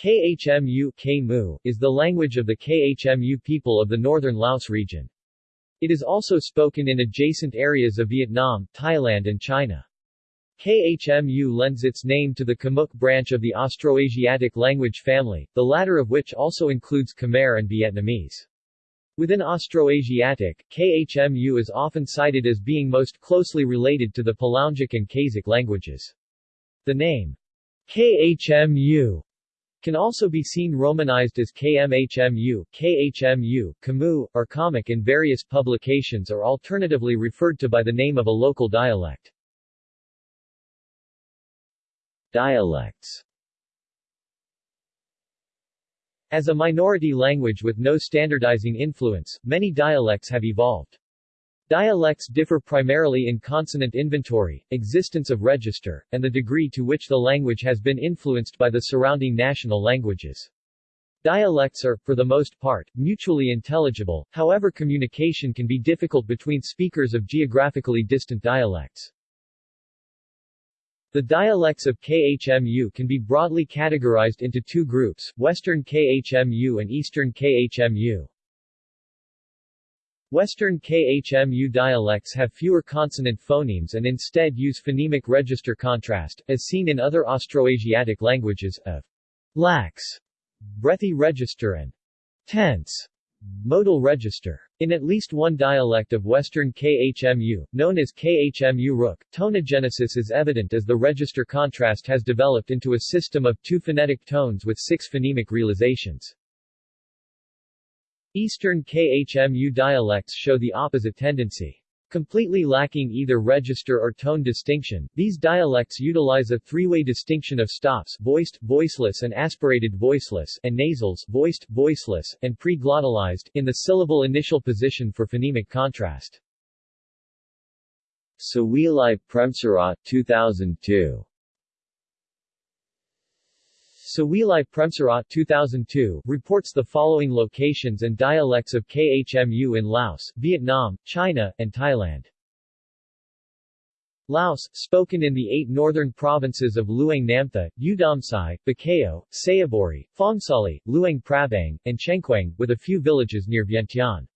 Khmu Khmu is the language of the Khmu people of the northern Laos region. It is also spoken in adjacent areas of Vietnam, Thailand and China. Khmu lends its name to the Khmuic branch of the Austroasiatic language family, the latter of which also includes Khmer and Vietnamese. Within Austroasiatic, Khmu is often cited as being most closely related to the Palaungic and Khasic languages. The name Khmu can also be seen romanized as KMHMU, KHMU, Kamu, or Comic in various publications or alternatively referred to by the name of a local dialect. Dialects As a minority language with no standardizing influence, many dialects have evolved. Dialects differ primarily in consonant inventory, existence of register, and the degree to which the language has been influenced by the surrounding national languages. Dialects are, for the most part, mutually intelligible, however communication can be difficult between speakers of geographically distant dialects. The dialects of KHMU can be broadly categorized into two groups, Western KHMU and Eastern KHMU. Western KHMU dialects have fewer consonant phonemes and instead use phonemic register contrast, as seen in other Austroasiatic languages, of lax, breathy register and tense, modal register. In at least one dialect of Western KHMU, known as KHMU Rook, tonogenesis is evident as the register contrast has developed into a system of two phonetic tones with six phonemic realizations. Eastern KHMU dialects show the opposite tendency. Completely lacking either register or tone distinction, these dialects utilize a three-way distinction of stops voiced, voiceless and aspirated voiceless and nasals voiced, voiceless, and pre-glottalized in the syllable initial position for phonemic contrast. Suwilai Premsrirat 2002 Suwilai Premsrirat 2002 reports the following locations and dialects of KHMU in Laos, Vietnam, China, and Thailand. Laos, spoken in the eight northern provinces of Luang Namtha, Oudomxay, Bokeo, Sayaburi, Phongsali, Luang Prabang, and Xiangkhouang, with a few villages near Vientiane.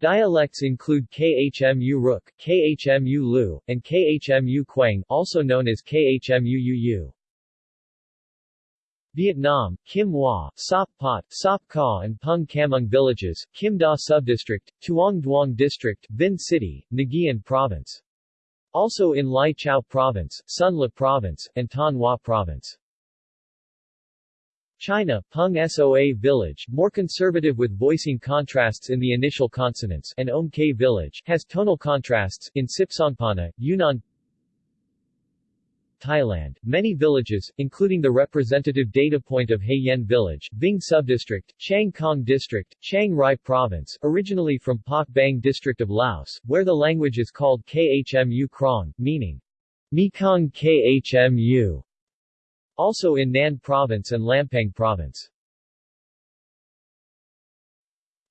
Dialects include KHMU Rook, KHMU Lu, and KHMU Quang also known as KHMU Uu. Vietnam, Kim Hoa, Sop Pot, Sop Ka and Pung Kamung villages, Kim Da Subdistrict, Tuong Duong District, Vinh City, Nguyen Province. Also in Lai Chau Province, Son La Province, and Thanh Hoa Province. China, Pung Soa Village, more conservative with voicing contrasts in the initial consonants, and Om K Village, has tonal contrasts, in Sipsongpana, Yunnan Thailand, many villages, including the representative data point of Yen Village, Vinh Subdistrict, Chiang Khong District, Chiang Rai Province, originally from Pak Beng District of Laos, where the language is called Khmu Krong, meaning Mekong Khmu, also in Nan Province and Lampang Province.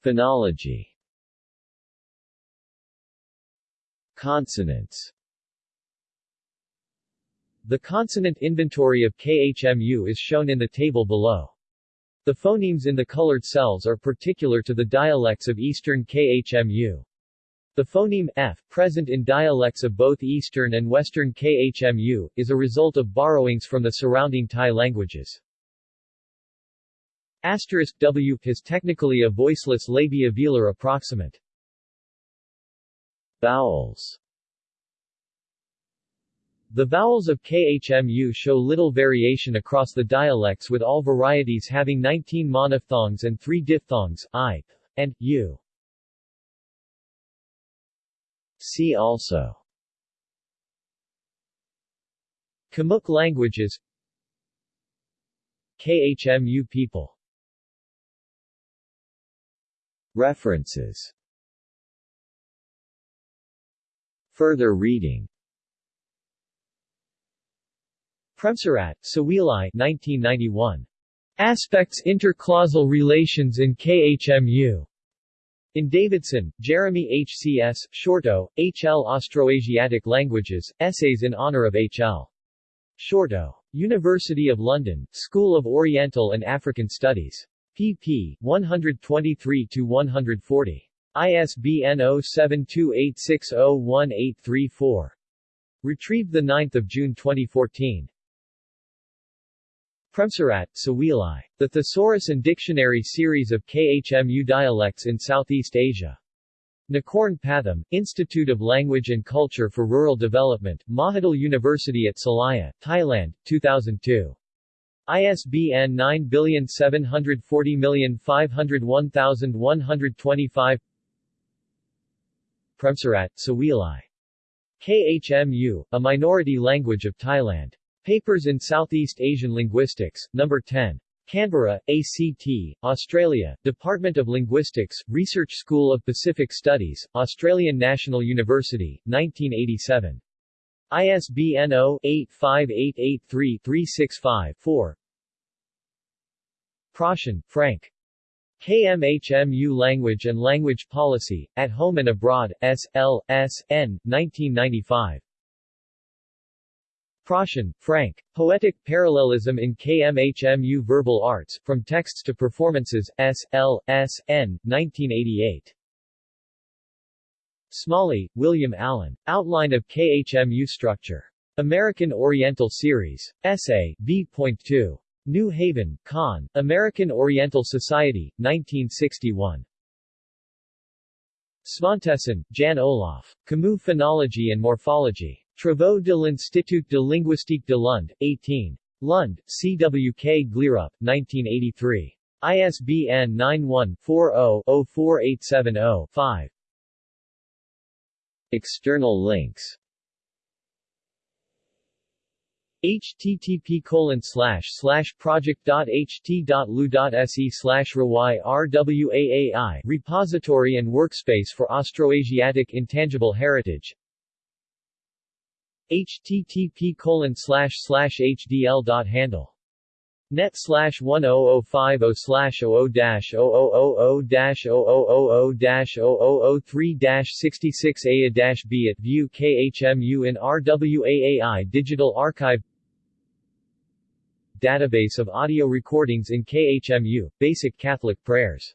Phonology Consonants the consonant inventory of KHMU is shown in the table below. The phonemes in the colored cells are particular to the dialects of Eastern KHMU. The phoneme f, present in dialects of both Eastern and Western KHMU, is a result of borrowings from the surrounding Thai languages. Asterisk W is technically a voiceless labio-velar approximant. Vowels the vowels of KHMU show little variation across the dialects with all varieties having 19 monophthongs and 3 diphthongs, i, and, u. See also. Khmuic languages. KHMU people. References. Further reading Premsrirat, Suwilai 1991. Aspects Interclausal Relations in KHMU. In Davidson, Jeremy H. C. S., Shorto, H. L. Austroasiatic Languages, Essays in Honor of H. L. Shorto. University of London, School of Oriental and African Studies. pp. 123-140. ISBN 0728601834. Retrieved 9 June 2014. Premsrirat, Suwilai. The Thesaurus and Dictionary series of KHMU dialects in Southeast Asia. Nakorn Pathum, Institute of Language and Culture for Rural Development, Mahidol University at Salaya, Thailand, 2002. ISBN 9740501 Premsrirat, Suwilai. KHMU, a minority language of Thailand. Papers in Southeast Asian Linguistics, No. 10. Canberra, ACT, Australia, Department of Linguistics, Research School of Pacific Studies, Australian National University, 1987. ISBN 0-85883-365-4 Proschan, Frank. KMHMU Language and Language Policy, At Home and Abroad, S. L. S. N. 1995. Proschan, Frank. Poetic Parallelism in KMHMU Verbal Arts, From Texts to Performances, S. L. S. N. 1988. Smalley, William Allen. Outline of KHMU Structure. American Oriental Series. Essay, B.2. New Haven, Con. American Oriental Society, 1961. Svantesson, Jan Olaf. Kammu Phonology and Morphology. Travaux de l'Institut de linguistique de Lund, 18. Lund, CWK Gleerup, 1983. ISBN 91-40-04870-5. External links http colon slash slash project.ht.lu.se slash rwaai repository and workspace for Austroasiatic intangible heritage http colon hdl.handle net slash 10050 slash 00 dash 0000 dash 0000 dash 0003 dash 66 a b at view khmu in RWAAI Digital Archive Database of audio recordings in KHMU, Basic Catholic Prayers